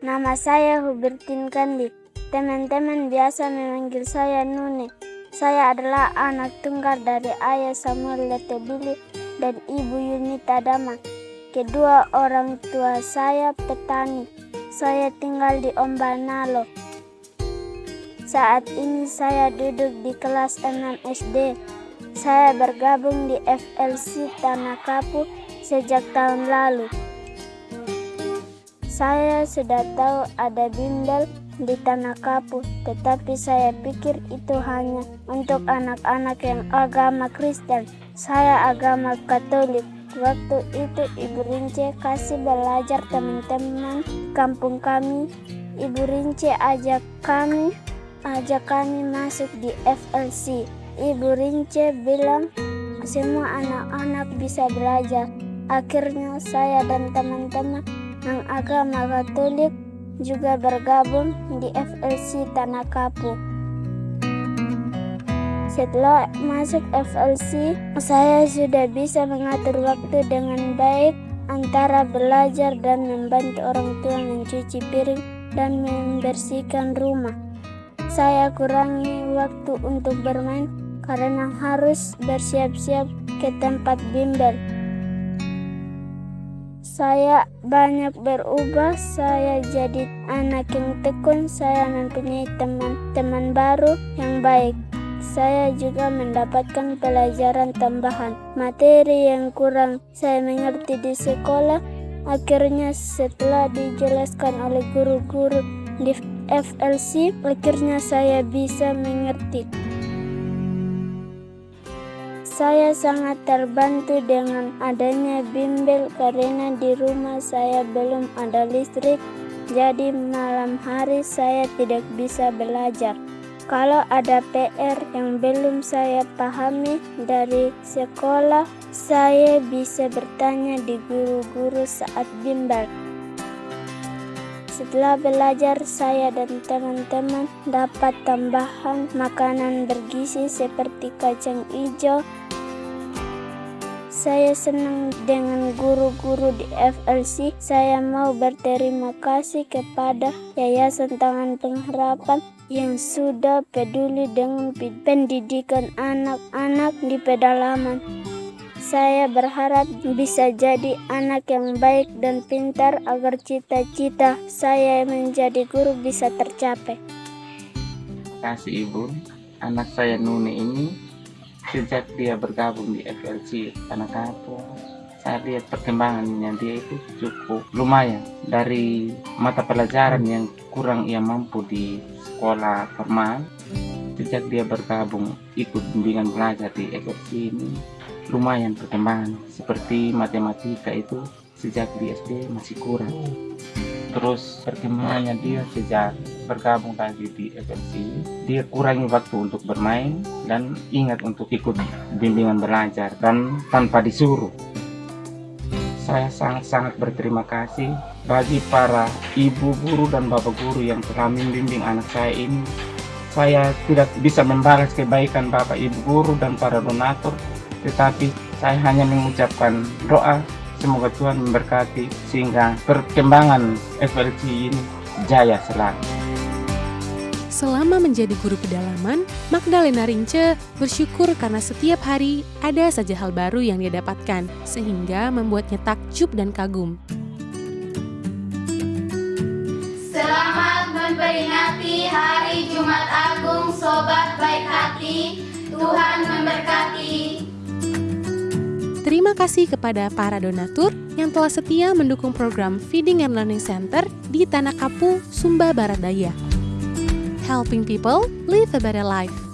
Nama saya Hubertin Kandi. Teman-teman biasa memanggil saya Nune. Saya adalah anak tunggal dari ayah Samuel Letebili dan ibu Yunita Dama. Kedua orang tua saya petani. Saya tinggal di Ombanalo. Saat ini saya duduk di kelas 6 SD. Saya bergabung di FLC Tanah Kapu sejak tahun lalu. Saya sudah tahu ada bimbel di Tanah Kapu, tetapi saya pikir itu hanya untuk anak-anak yang agama Kristen. Saya agama Katolik. Waktu itu Ibu Rince kasih belajar teman-teman kampung kami. Ibu Rince ajak kami ajak kami masuk di FLC. Ibu Rince bilang semua anak-anak bisa belajar. Akhirnya saya dan teman-teman yang agama Katolik juga bergabung di FLC Tanah Kapu. Setelah masuk FLC, saya sudah bisa mengatur waktu dengan baik antara belajar dan membantu orang tua mencuci piring dan membersihkan rumah. Saya kurangi waktu untuk bermain karena harus bersiap-siap ke tempat bimbel. Saya banyak berubah, saya jadi anak yang tekun, saya mempunyai teman-teman baru yang baik. Saya juga mendapatkan pelajaran tambahan, materi yang kurang saya mengerti di sekolah. Akhirnya setelah dijelaskan oleh guru-guru di FLC, akhirnya saya bisa mengerti. Saya sangat terbantu dengan adanya bimbel karena di rumah saya belum ada listrik, jadi malam hari saya tidak bisa belajar. Kalau ada PR yang belum saya pahami dari sekolah, saya bisa bertanya di guru-guru saat bimbel. Setelah belajar, saya dan teman-teman dapat tambahan makanan bergizi seperti kacang hijau. Saya senang dengan guru-guru di FLC. Saya mau berterima kasih kepada Yayasan Tangan Pengharapan yang sudah peduli dengan pendidikan anak-anak di pedalaman. Saya berharap bisa jadi anak yang baik dan pintar agar cita-cita saya menjadi guru bisa tercapai. Terima kasih Ibu. Anak saya Nuni ini sejak dia bergabung di FLC Tanah Kapu, saya lihat perkembangannya dia itu cukup lumayan. Dari mata pelajaran yang kurang ia mampu di sekolah formal sejak dia bergabung ikut bimbingan belajar di FLC ini lumayan perkembangan. Seperti matematika itu sejak di SD masih kurang. Terus perkembangannya dia sejak bergabung tadi di FLC dia kurangi waktu untuk bermain dan ingat untuk ikut bimbingan belajar dan tanpa disuruh. Saya sangat-sangat berterima kasih bagi para ibu guru dan bapak guru yang telah membimbing anak saya ini. Saya tidak bisa membalas kebaikan bapak ibu guru dan para donatur tetapi saya hanya mengucapkan doa. Semoga Tuhan memberkati sehingga perkembangan FLC ini jaya selalu. Selama menjadi guru pedalaman, Magdalena Rince bersyukur karena setiap hari ada saja hal baru yang dia dapatkan, sehingga membuatnya takjub dan kagum. Selamat memperingati Hari Jumat Agung Sobat Baik Hati. Tuhan memberkati. Terima kasih kepada para donatur yang telah setia mendukung program Feeding and Learning Center di Tanah Kapu, Sumba Barat Daya. Helping people live a better life.